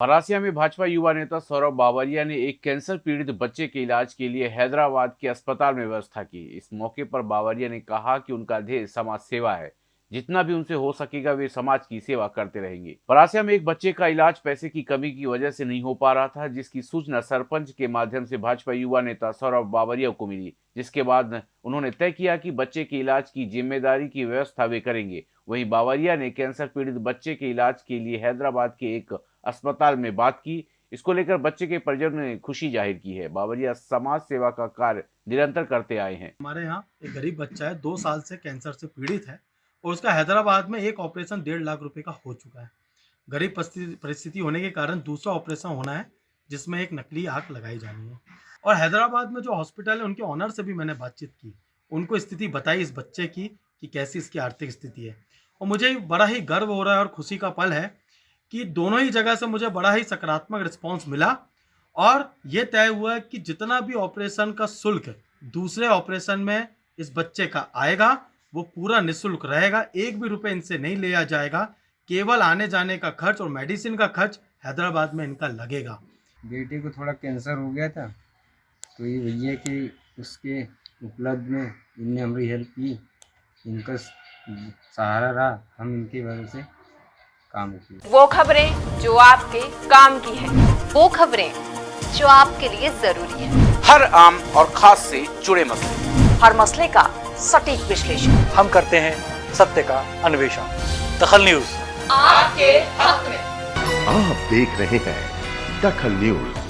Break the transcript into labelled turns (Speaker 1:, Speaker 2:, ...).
Speaker 1: परासिया में भाजपा युवा नेता सौरभ बावरिया ने एक कैंसर पीड़ित बच्चे के इलाज के लिए हैदराबाद के अस्पताल में व्यवस्था की। इस मौके पर बावरिया ने कहा कि उनका ध्येय समाज सेवा है। जितना भी उनसे हो सकेगा, वे समाज की सेवा करते रहेंगे। परासिया में एक बच्चे का इलाज पैसे की कमी की वजह से नहीं हो पा रहा था, जिसकी सूचना सरपंच के माध्यम से भाजपा युवा नेता सौरभ बावरिया को मिली। जिसके बाद उन्होंने तय किया कि बच्चे के इलाज की ज़िम्मेदारी की व्यवस्था वे करेंगे। वहीं बावरिया ने कैंसर पीड़ित बच्चे के इलाज के लिए हैदराबाद के एक अस्पताल में बात की। इसको लेकर बच्चे के परिजनों ने खुशी ज़ाहिर की है। बाबरिया समाज सेवा का कार्य निरंतर करते आए हैं।
Speaker 2: हमारे यहाँ एक गरीब बच्चा है, दो साल से कैंसर से पीड़ित है और उसका हैदराबाद में एक ऑपरेशन डेढ़ लाख रुपए का हो चुका है। गरीब परिस्थिति होने के कारण दूसरा ऑपरेशन होना है, जिसमें एक नकली आँख लगाई जानी है। और हैदराबाद में जो हॉस्पिटल है, उनके ऑनर से भी मैंने बातचीत की। उनको स्थिति बताई इस बच्चे की कि कैसी इसकी आर्थिक स्थिति है। और मुझे बड़ा ही गर्व हो रहा है और खुशी का पल है कि दोनों ही जगह से मुझे बड़ा ही सकारात्मक रिस्पॉन्स मिला और ये तय हुआ कि जितना भी ऑपरेशन का शुल्क दूसरे ऑपरेशन में इस बच्चे का आएगा, वो पूरा निःशुल्क रहेगा, एक भी रुपए इनसे नहीं लिया जाएगा, केवल आने जाने का खर्च और मेडिसिन का खर्च हैदराबाद में इनका लगेगा।
Speaker 3: बेटे को थोड़ा कैंसर हो गया था तो ये भैया कि उसके उपलब्ध में इनने हमारी हेल्प की, इनका सहारा रहा, हम इनकी वजह से काम की
Speaker 4: वो खबरें जो आपके काम की है।
Speaker 5: वो खबरें जो आपके लिए ज़रूरी है।
Speaker 1: हर आम और खास से जुड़े मसले।
Speaker 5: हर मसले का सटीक विश्लेषण।
Speaker 6: हम करते हैं सत्य का अन्वेषण। दखल न्यूज़।
Speaker 4: आपके हक में।
Speaker 7: आप देख रहे हैं दखल न्यूज़।